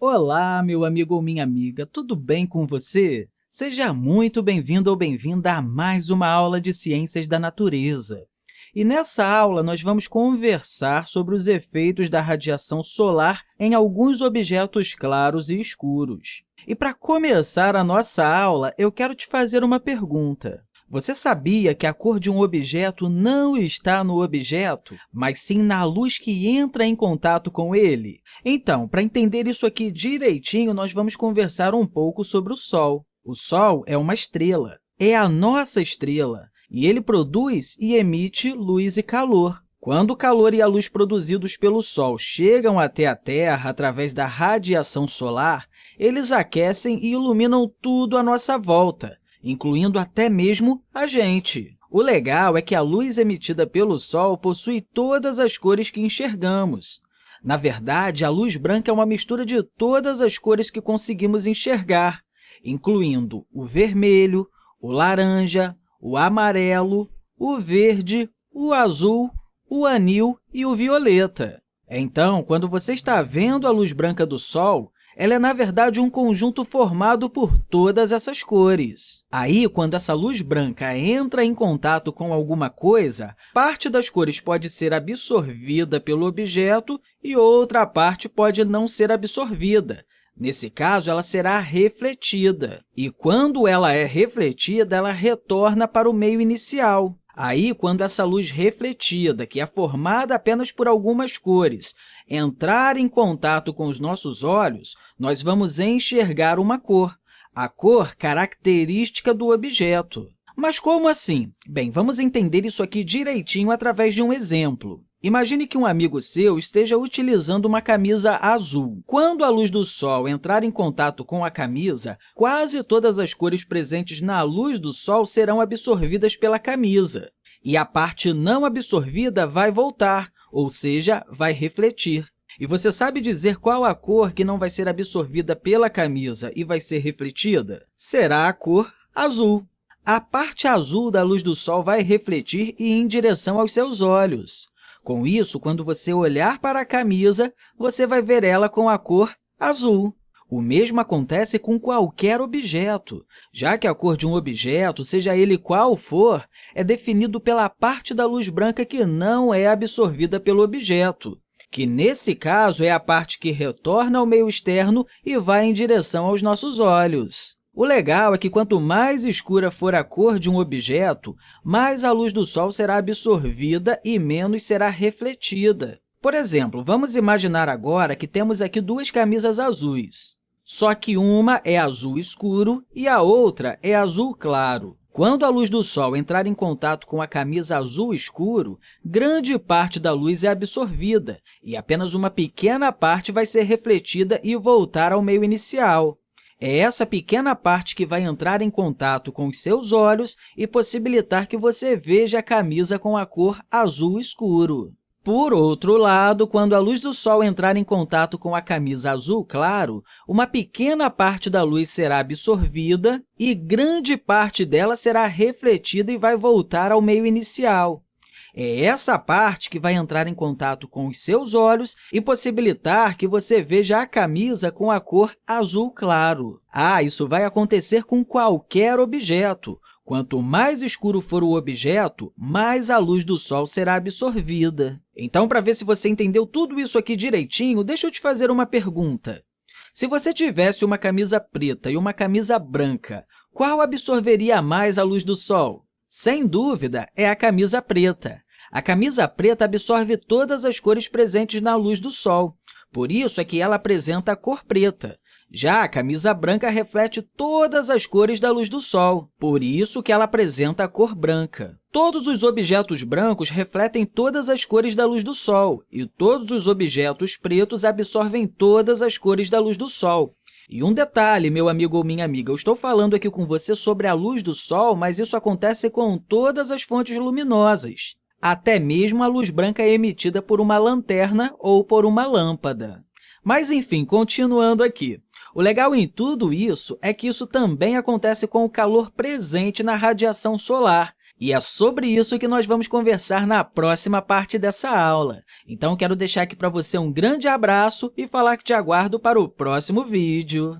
Olá, meu amigo ou minha amiga, tudo bem com você? Seja muito bem-vindo ou bem-vinda a mais uma aula de Ciências da Natureza. E nessa aula, nós vamos conversar sobre os efeitos da radiação solar em alguns objetos claros e escuros. E para começar a nossa aula, eu quero te fazer uma pergunta. Você sabia que a cor de um objeto não está no objeto, mas sim na luz que entra em contato com ele? Então, para entender isso aqui direitinho, nós vamos conversar um pouco sobre o Sol. O Sol é uma estrela, é a nossa estrela, e ele produz e emite luz e calor. Quando o calor e a luz produzidos pelo Sol chegam até a Terra através da radiação solar, eles aquecem e iluminam tudo à nossa volta, incluindo até mesmo a gente. O legal é que a luz emitida pelo Sol possui todas as cores que enxergamos. Na verdade, a luz branca é uma mistura de todas as cores que conseguimos enxergar, incluindo o vermelho, o laranja, o amarelo, o verde, o azul, o anil e o violeta. Então, quando você está vendo a luz branca do Sol, ela é, na verdade, um conjunto formado por todas essas cores. Aí, quando essa luz branca entra em contato com alguma coisa, parte das cores pode ser absorvida pelo objeto e outra parte pode não ser absorvida. Nesse caso, ela será refletida. E quando ela é refletida, ela retorna para o meio inicial. Aí, quando essa luz refletida, que é formada apenas por algumas cores, entrar em contato com os nossos olhos, nós vamos enxergar uma cor, a cor característica do objeto. Mas como assim? Bem, vamos entender isso aqui direitinho através de um exemplo. Imagine que um amigo seu esteja utilizando uma camisa azul. Quando a luz do Sol entrar em contato com a camisa, quase todas as cores presentes na luz do Sol serão absorvidas pela camisa, e a parte não absorvida vai voltar, ou seja, vai refletir. E você sabe dizer qual a cor que não vai ser absorvida pela camisa e vai ser refletida? Será a cor azul. A parte azul da luz do Sol vai refletir e ir em direção aos seus olhos. Com isso, quando você olhar para a camisa, você vai ver ela com a cor azul. O mesmo acontece com qualquer objeto, já que a cor de um objeto, seja ele qual for, é definido pela parte da luz branca que não é absorvida pelo objeto, que, nesse caso, é a parte que retorna ao meio externo e vai em direção aos nossos olhos. O legal é que, quanto mais escura for a cor de um objeto, mais a luz do Sol será absorvida e menos será refletida. Por exemplo, vamos imaginar agora que temos aqui duas camisas azuis. Só que uma é azul escuro e a outra é azul claro. Quando a luz do Sol entrar em contato com a camisa azul escuro, grande parte da luz é absorvida e apenas uma pequena parte vai ser refletida e voltar ao meio inicial. É essa pequena parte que vai entrar em contato com os seus olhos e possibilitar que você veja a camisa com a cor azul escuro. Por outro lado, quando a luz do Sol entrar em contato com a camisa azul claro, uma pequena parte da luz será absorvida e grande parte dela será refletida e vai voltar ao meio inicial. É essa parte que vai entrar em contato com os seus olhos e possibilitar que você veja a camisa com a cor azul claro. Ah, isso vai acontecer com qualquer objeto. Quanto mais escuro for o objeto, mais a luz do Sol será absorvida. Então, para ver se você entendeu tudo isso aqui direitinho, deixa eu te fazer uma pergunta. Se você tivesse uma camisa preta e uma camisa branca, qual absorveria mais a luz do Sol? Sem dúvida, é a camisa preta. A camisa preta absorve todas as cores presentes na luz do Sol, por isso é que ela apresenta a cor preta. Já a camisa branca reflete todas as cores da luz do Sol, por isso que ela apresenta a cor branca. Todos os objetos brancos refletem todas as cores da luz do Sol, e todos os objetos pretos absorvem todas as cores da luz do Sol. E um detalhe, meu amigo ou minha amiga, eu estou falando aqui com você sobre a luz do Sol, mas isso acontece com todas as fontes luminosas. Até mesmo a luz branca é emitida por uma lanterna ou por uma lâmpada. Mas, enfim, continuando aqui. O legal em tudo isso é que isso também acontece com o calor presente na radiação solar. E é sobre isso que nós vamos conversar na próxima parte dessa aula. Então, quero deixar aqui para você um grande abraço e falar que te aguardo para o próximo vídeo.